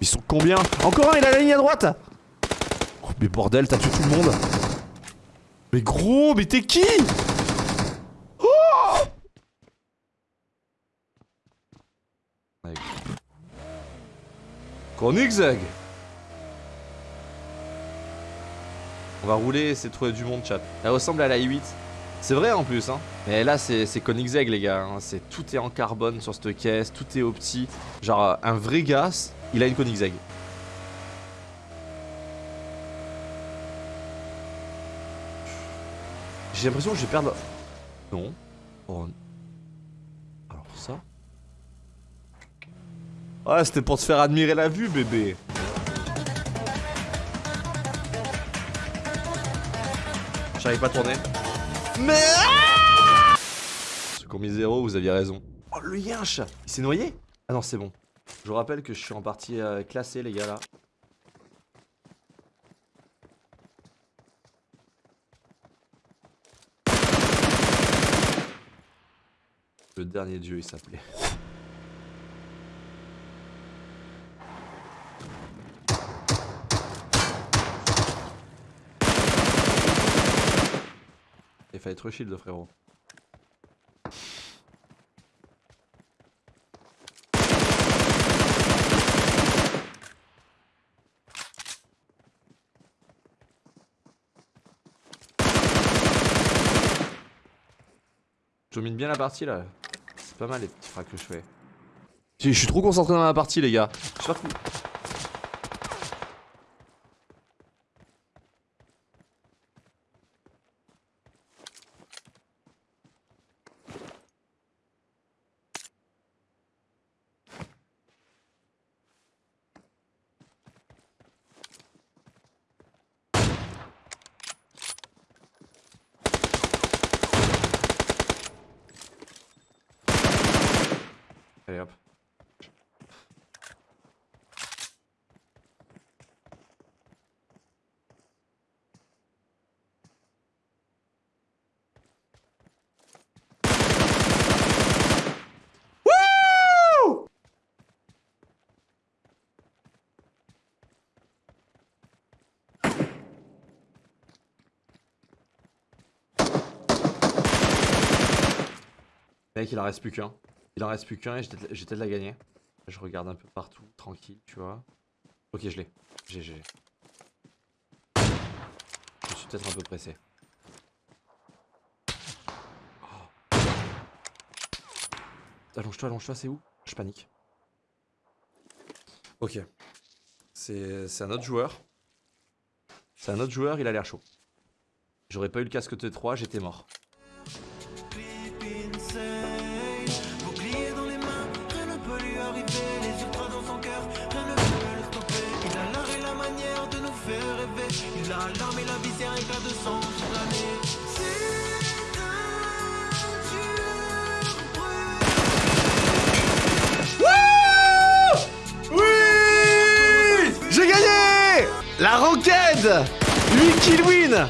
Ils sont combien? Encore un, il a la ligne à droite oh, Mais bordel, t'as tué tout le monde Mais gros, mais t'es qui? Oh Koenigsegg On va rouler, de trouver du monde, chat. Elle ressemble à la i8. C'est vrai en plus, hein. Mais là, c'est Koenigsegg, les gars. Hein. C'est Tout est en carbone sur cette caisse, tout est opti. Genre, un vrai gars, il a une Koenigsegg. J'ai l'impression que je vais perdre... Non. Oh. Alors ça... Ouais, c'était pour te faire admirer la vue, bébé. J'arrive pas à tourner. Mais ah Ce qu'on mis zéro, vous aviez raison. Oh le yinche Il s'est noyé? Ah non c'est bon. Je vous rappelle que je suis en partie euh, classé les gars là. Le dernier dieu il s'appelait. Il fallait être shield frérot. Je domine bien la partie là. C'est pas mal les petits frags que je fais. Je suis trop concentré dans la partie les gars. Je suis pas Allez hop. Il en reste plus qu'un. Il en reste plus qu'un et j'ai peut-être la gagner. Je regarde un peu partout, tranquille, tu vois. Ok, je l'ai. J'ai, j'ai. Je suis peut-être un peu pressé. Oh. Allonge-toi, allonge-toi, c'est où? Je panique. Ok. C'est un autre joueur. C'est un autre joueur, il a l'air chaud. J'aurais pas eu le casque T3, j'étais mort. Ranked 8 kill win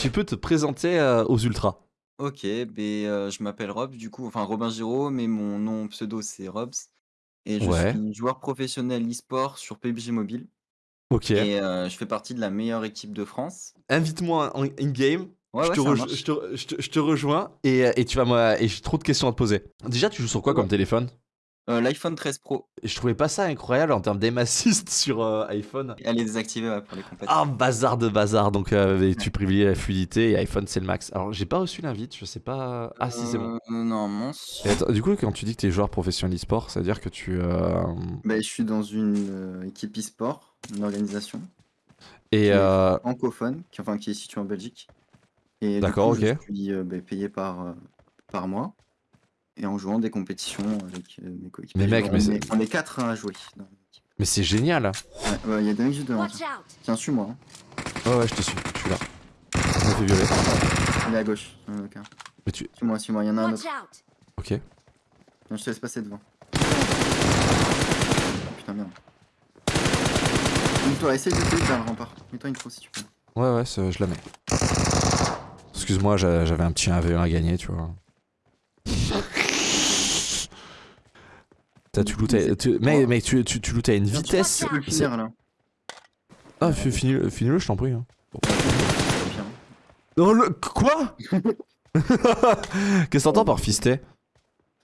Tu peux te présenter euh, aux ultras. Ok, ben, euh, je m'appelle Rob, du coup, enfin Robin Giraud, mais mon nom pseudo c'est Robs. Et je suis joueur professionnel e-sport sur PUBG Mobile. Ok. Et euh, je fais partie de la meilleure équipe de France. Invite-moi en in-game. je, te rejoins et, et tu vas moi et j'ai trop de questions à te poser. Déjà, tu joues sur quoi comme téléphone? Euh, L'iPhone 13 Pro. Et je trouvais pas ça incroyable en termes d'aim assist sur euh, iPhone. Elle est désactivée pour les compétitions. Ah, bazar de bazar. Donc tu privilégies la fluidité et iPhone c'est le max. Alors j'ai pas reçu l'invite, je sais pas. Ah si, c'est bon. non, mon... du coup, quand tu dis que tu es joueur professionnel e-sport, ça veut dire que tu. Bah, je suis dans une équipe e-sport une organisation et euh... francophone, qui, enfin, qui est située en Belgique. Et D'accord, ok. Je suis euh, bah, payé par, euh, par mois et en jouant des compétitions avec euh, mes coéquipiers. Mais mec, mais c'est... on est quatre à jouer. mais c'est génial. Ouais, il y a des mecs juste devant. Tiens, suis-moi. Hein. Ouais, ouais, je te suis, je suis là. On fait violer. Il est à gauche. Okay. Mais tu... Suis-moi, suis-moi, il y en a un autre. Ok. Viens, je te laisse passer devant. putain, merde. Mets-toi, essaye de te vers le rempart. Mets-toi une pro si tu peux. Ouais, ouais, je la mets. Excuse-moi, j'avais un petit 1v1 à gagner, tu vois. Tu lootais, tu, mec, mec, tu, tu, tu lootais à une vitesse. Tu peux le c'est- finir là. Ah, fi- finis-le, je t'en prie. hein. Non, le. Quoi? Qu'est-ce que t'entends par fisté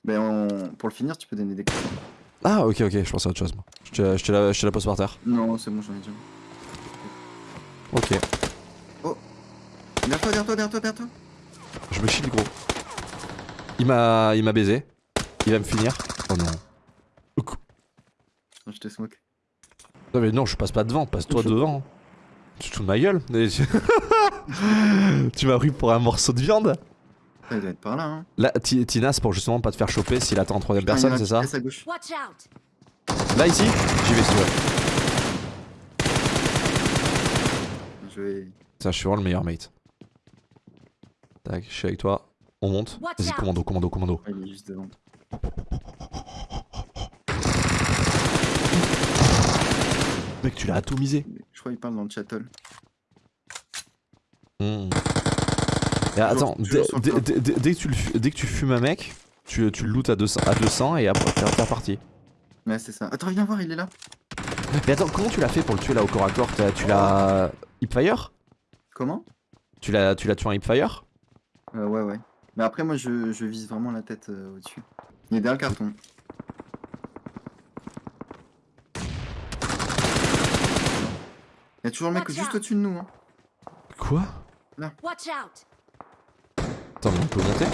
Ben, on- pour le finir, tu peux donner des coups. Ah, ok, ok, je pensais à autre chose, moi. Je te, je te la, je te la pose par terre. Non, c'est bon, j'en ai déjà. Ok. Derrière toi, derrière toi, derrière toi, derrière toi. Je me chie gros. Il m'a, il m'a baisé. Il va me finir. Oh non. Je te smoke. Non mais non, je passe pas devant, passe-toi devant. Tu te fous de ma gueule Mais tu- m'as pris pour un morceau de viande doit être par là, hein. Là, Ti- Tina, c'est pour justement pas te faire choper s'il attend en troisième personne, c'est ça caisse à gauche. Watch out! Là, ici J'y vais si tu veux. Je vais. Ça, je suis vraiment le meilleur mate. Tac, je suis avec toi. On monte. Vas-y, commando, commando, commando. Il est juste devant. Mec, tu l'as atomisé. Je crois qu'il parle dans le chatol. Hmm. Et attends, dès, que tu le fu- dès que tu fumes un mec, tu, tu le lootes à 200, à 200 et après t'es reparti. Ouais, c'est ça. Attends, viens voir, il est là. Mais attends, comment tu l'as fait pour le tuer là au corps à corps? Tu l'as hipfire? Comment? Tu l'as tu l'as tué en hipfire? Euh, Ouais, ouais. Mais après, moi, je, je vise vraiment la tête euh, au-dessus. Il est derrière le carton. Il y a toujours le mec juste au-dessus de nous. Hein. Quoi? Watch out! Attends, mais on peut monter?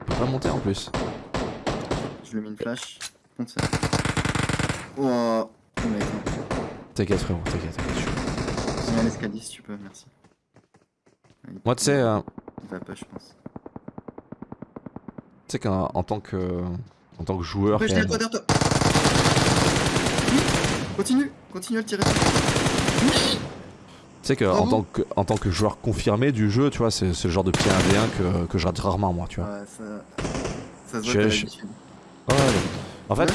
On peut pas monter en plus. Je lui ai mis une flash. Compte ça. Oh, oh mec. T'inquiète frérot, t'inquiète. t'inquiète, je suis- Viens à l'escalier si tu peux, merci. Il- Moi tu sais, euh, Il va pas, je pense. tu sais qu'en en tant que en tant que joueur, je toi, derrière toi. Oui, Continue, continue à le tirer. Tu sais qu'en Bravo. tant que en tant que joueur confirmé du jeu, tu vois, c'est le genre de pied 1v1 que, que je rate rarement moi, tu vois. Ouais, ça. Ça se Je- voit que je- l'habitude. Ouais, en fait,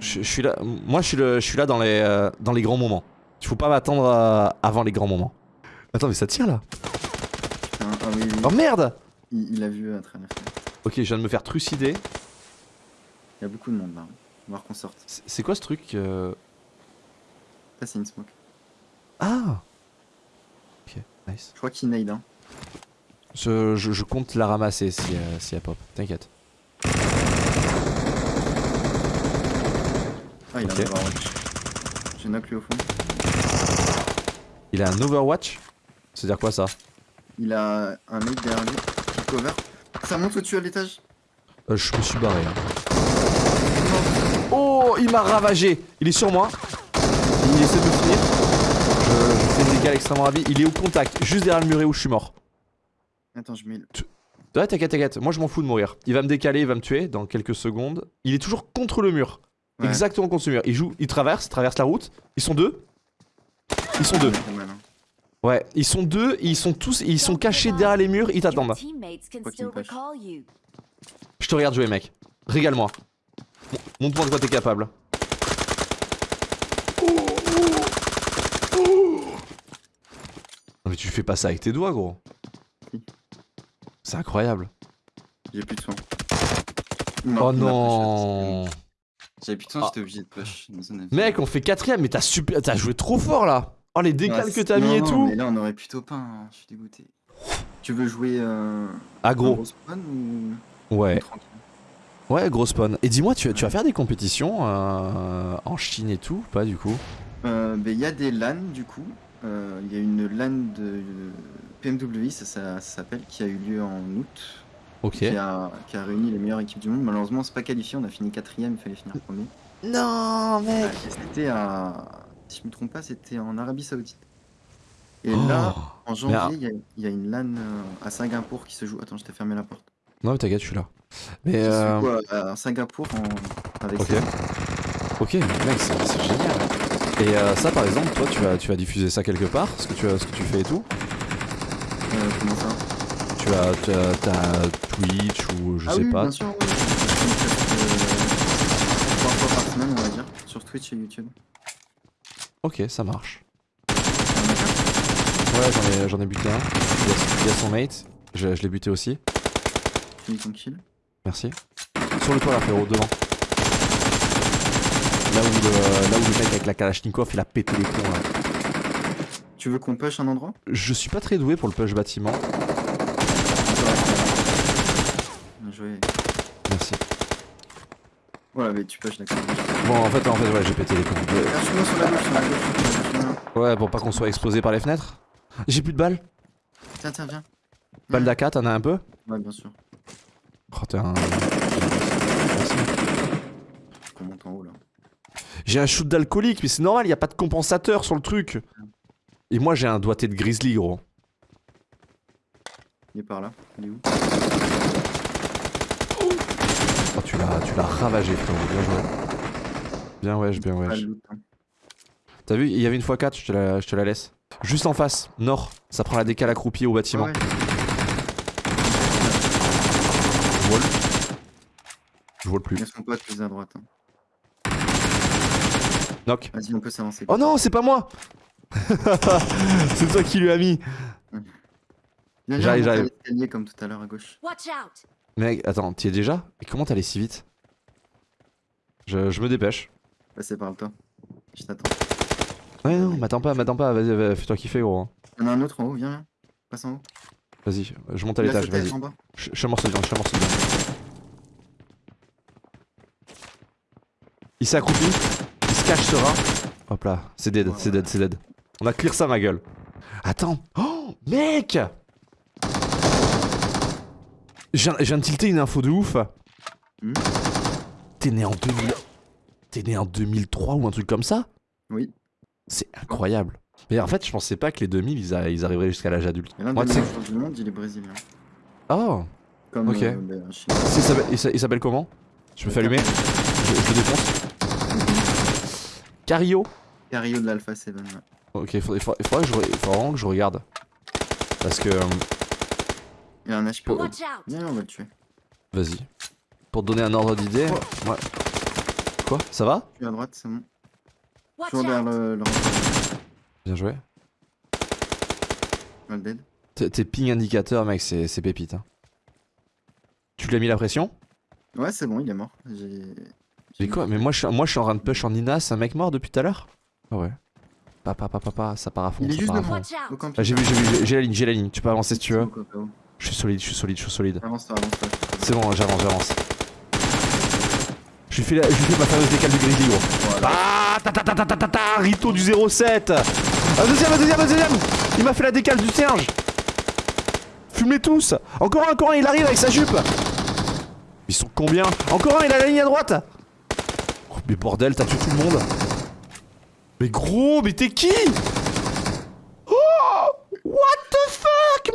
je, je suis là, moi je suis le, je suis là dans les euh, dans les grands moments. Il faut pas m'attendre à- avant les grands moments. Attends, mais ça tire là. ah oui, oui. Oh merde Il, il a vu à travers. Ok, je viens de me faire trucider. Il y a beaucoup de monde là. On va voir qu'on sorte. C'est c'est quoi ce truc euh, Ça, c'est une smoke. Ah Ok, nice. Je crois qu'il nade. Hein. Je, je- je compte la ramasser si, euh, si elle pop, t'inquiète. Ah, il a un overwatch. J'ai knock lui au fond. Il a un Overwatch? C'est-à-dire quoi ça? Il a un mec derrière lui qui cover. Ça monte au-dessus à l'étage? Euh, Je me suis barré. hein. Oh, il m'a ravagé Il est sur moi. Il essaie de me finir. Je, je fais des dégâts extrêmement ravis. Il est au contact, juste derrière le muret où je suis mort. Attends, je mets. le- Ouais, t'inquiète, t'inquiète. Moi, je m'en fous de mourir. Il va me décaler, il va me tuer dans quelques secondes. Il est toujours contre le mur. Ouais. Exactement contre ce mur. Il joue, il traverse, traverse la route. Ils sont deux. Ils sont deux. C'est malin. Ouais, ils sont deux. et Ils sont tous, ils sont cachés derrière les murs. Ils t'attendent. Je te regarde jouer, mec. Régale-moi. Mon- Montre-moi de quoi t'es capable. Mais tu fais pas ça avec tes doigts, gros. C'est incroyable. J'ai plus de soin. Oh non. J'avais plus de soin, Ah. j'étais obligé de push. Mec, on fait quatrième, mais t'as super, t'as joué trop fort là. Oh les décales Ouais, que t'as non, mis et non, tout. Mais là, on aurait plutôt pas. hein, Je suis dégoûté. Tu veux jouer euh, Ah un gros. gros spawn ou Ouais. ou Ouais, gros spawn. Et dis-moi, tu, tu vas faire des compétitions euh, en Chine et tout Pas du coup? Euh, ben, Il y a des LAN du coup. Euh, Il y a une LAN de PMWI, ça, ça- ça s'appelle, qui a eu lieu en août, Ok. qui, a, qui a réuni les meilleures équipes du monde. Malheureusement, c'est pas qualifié, on a fini quatrième, il fallait finir premier. Non, mec et C'était à, si je me trompe pas, c'était en Arabie Saoudite. Et Oh. là, en janvier, il y, a- il y a une LAN euh, à Singapour qui se joue. Attends, je t'ai fermé la porte. Non, mais t'inquiète, je suis là. Mais euh, joue à, Singapour en- avec Ok. ses- Ok, mec, c'est génial. Et euh, ça, par exemple, toi, tu vas, tu vas diffuser ça quelque part, ce que tu, ce que tu fais et tout. euh, comment ça? Tu as, tu as- Twitch ou je ah sais oui, pas. bien sûr, oui. Trois fois par semaine, on va dire, sur Twitch et YouTube. Ok, ça marche. Ouais, j'en ai, j'en ai buté un. Il y a, il y a son mate. Je, je l'ai buté aussi. Kill. Merci. Sur le toit là, frérot, devant. Là où, le, là où le mec avec la Kalachnikov il a pété les plombs là. Tu veux qu'on push un endroit? Je suis pas très doué pour le push bâtiment. Bien joué. Merci. Voilà, mais tu push, d'accord. Bon, en fait, en fait, ouais, j'ai pété les plombs. Gauche. Ouais, pour pas qu'on soit explosé par les fenêtres. J'ai plus de balles. Tiens, tiens, viens. Balle d'AK, t'en as un peu? Ouais, bien sûr. Oh, t'es un. Merci. On monte en haut là? J'ai un shoot d'alcoolique, mais c'est normal, y a pas de compensateur sur le truc. Et moi, j'ai un doigté de grizzly, gros. Il est par là. Il est où? Oh, tu l'as, tu l'as ravagé, frérot. Bien joué. Bien wesh, bien Pas wesh. loot, hein. T'as vu, il y avait une x4, je te la, je te la laisse. Juste en face, nord. Ça prend la décale accroupie au bâtiment. Ouais. Je vois le... Je vois le plus. Il y a son pote plus à droite. hein. Knock. Vas-y, on peut s'avancer. Oh non, c'est pas moi C'est toi qui lui as mis. Viens, viens, J'arrive, j'arrive. comme tout à l'heure à gauche. Watch out! Mec, attends, t'y es déjà? Et comment t'allais si vite? Je, je me dépêche. Passez par le toit. Je t'attends. Ouais, non, m'attends pas, m'attends pas, vas-y, vas-y, fais-toi kiffer, gros. Il y en a un autre en haut, viens, viens. Passe en haut. Vas-y, je monte à l'étage, vas-y. Je suis un morceau de viande, je suis un morceau de viande. Il s'est accroupi, cache. Hop là, c'est dead, c'est dead, c'est dead. On a clear ça, ma gueule. Attends. Oh, mec Je viens, de tilter une info de ouf. Hmm T'es né en 2000... T'es né en 2003 ou un truc comme ça? Oui. C'est incroyable. Mais en fait, je pensais pas que les 2000, ils, a- ils arriveraient jusqu'à l'âge adulte. Et l'un Moi, des meilleurs du monde, il est brésilien. Oh Comme Ok. euh, ben, un chien. Il s'appelle- comment? Je me fais allumer je, je défonce. Cario Cario de l'Alpha 7. Ouais. Ok, il faudrait, il faudrait- il faudrait que je, re- il faudrait vraiment que je regarde. Parce que... euh, Il a un HP. Oh. Out! Viens, on va le tuer. Vas-y. Pour te donner un ordre d'idée... moi- Quoi? Ça va? Tu es à droite, c'est bon. Toujours derrière out! le, le Bien joué. le dead. Tes ping indicateurs, mec, c'est c'est pépite. hein. Tu lui as mis la pression? Ouais, c'est bon, il est mort. J'ai. Mais quoi Mais moi je, suis, moi je suis en train de push en Nina, c'est un mec mort depuis tout à l'heure? Ah ouais. Papa, papa, papa, ça part à fond, Il est juste devant. Ah, j'ai vu, j'ai vu, j'ai- la ligne, j'ai la ligne. Tu peux avancer si tu veux. Je suis solide, je suis solide, je suis solide. Avance-toi, avance-toi. C'est bon, j'avance, j'avance. Je lui fais, la- je lui fais ma fameuse décale du grizzly, gros. Voilà. Ah, ta ta ta ta ta ta ta, Rito du 07 Un deuxième, un deuxième, un deuxième Il m'a fait la décale du singe Fume-les tous Encore un, encore un, il arrive avec sa jupe Ils sont combien? Encore un, il a la ligne à droite Mais bordel, t'as tué tout le monde Mais gros, mais t'es qui? Oh What the fuck,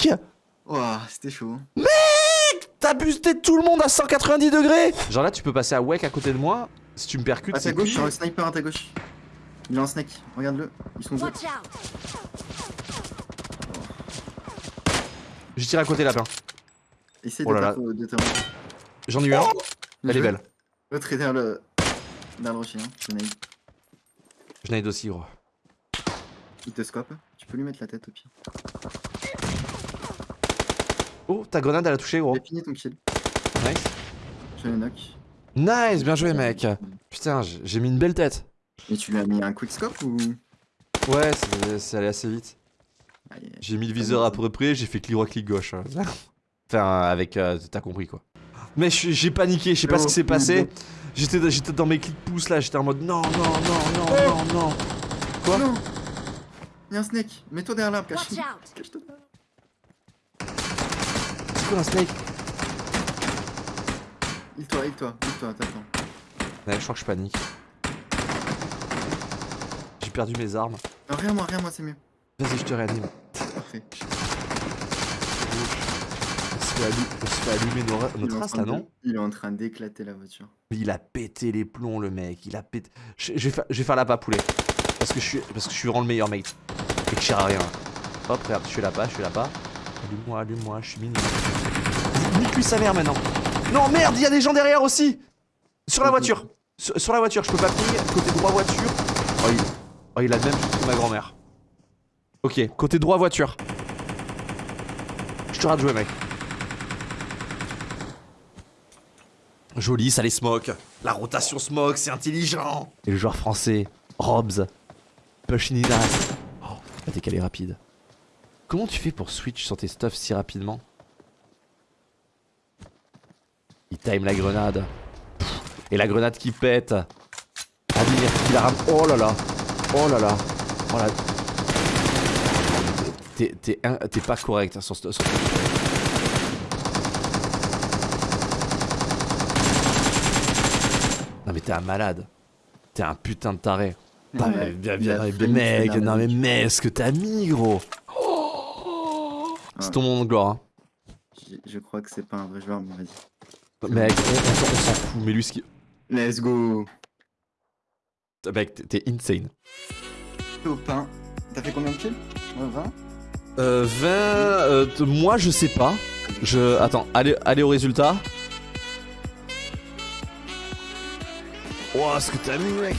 mec? Ouah, c'était chaud. T'as boosté tout le monde à 190 degrés Genre là, tu peux passer à Wek à côté de moi. Si tu me percutes, À ta c'est gauche, cuit. il y a un sniper à ta gauche. Il est en snake, regarde-le. Ils sont deux. Je tire à côté, lapin. Essaye Oh de J'en ai eu un. Elle est belle. L'autre le. Derrière le rocher, hein. Je nade. Je aussi, gros. Il te scope. Tu peux lui mettre la tête au pied. Oh, ta grenade, elle a touché, gros. J'ai fini ton kill. Nice. Je le knock. Nice, bien joué, mec. Putain, j'ai mis une belle tête. Et tu lui as mis un quick scope ou? Ouais, c'est- allé assez vite. J'ai mis le viseur à peu près, j'ai fait clic droit, clic gauche. Enfin, avec. euh, T'as compris, quoi. Mais je suis- j'ai paniqué, je sais pas ce qui s'est passé. J'étais j'étais dans mes clics pouces là, j'étais en mode non, non, non, non, non, non. Quoi Non Il y a un snake. Mets-toi derrière l'arbre, cache! Cache-toi. C'est quoi un snake Il-toi, il-toi, il-toi, t'attends. Ouais, je crois que je panique. J'ai perdu mes armes. Non, rien, moi, rien, moi, c'est mieux. Vas-y, je te réanime. Parfait. On se fait, allu- on se fait allumer nos, ra- nos Il est en traces train là, de- non Il est en train d'éclater la voiture. Mais il a pété les plombs, le mec. Il a pété. Je, je vais, faire, je vais faire la pas poulet. Parce que je suis, parce que je suis vraiment le meilleur mate. Et que je sers à rien. Hop, regarde, je suis là-bas, je suis là-bas. Allume-moi, allume-moi, je suis mignon. Nique lui sa mère maintenant. Non, merde, il y a des gens derrière aussi. Sur la voiture. Sur, sur la voiture, je peux pas ping. Côté droit voiture. Oh, il, oh, il a le même que ma grand-mère. Ok, côté droit voiture. Je te rate jouer, mec. Joli, ça les smoke. La rotation smoke, c'est intelligent Et le joueur français, Robs, Pushinida. Oh, la décalé rapide. Comment tu fais pour switch sur tes stuffs si rapidement? Il time la grenade. Et la grenade qui pète. Admire qui la rame. Oh là là. Oh là là. Oh là. T'es pas correct sur ce. T'es un malade. T'es un putain de taré. Non mais, bien, bien, mec, non mais mec, ce que t'as mis gros C'est ton moment de gloire. Hein. Je, crois que c'est pas un vrai joueur, mais vas-y. Mec, on, s'en fout, mais lui ce qui... Let's go Mec, t'es insane. Top 1. T'as fait combien de kills? 20 Euh, 20... Euh, moi je sais pas. Je... Attends, allez, allez au résultat. Oh, ce que t'as mis, mec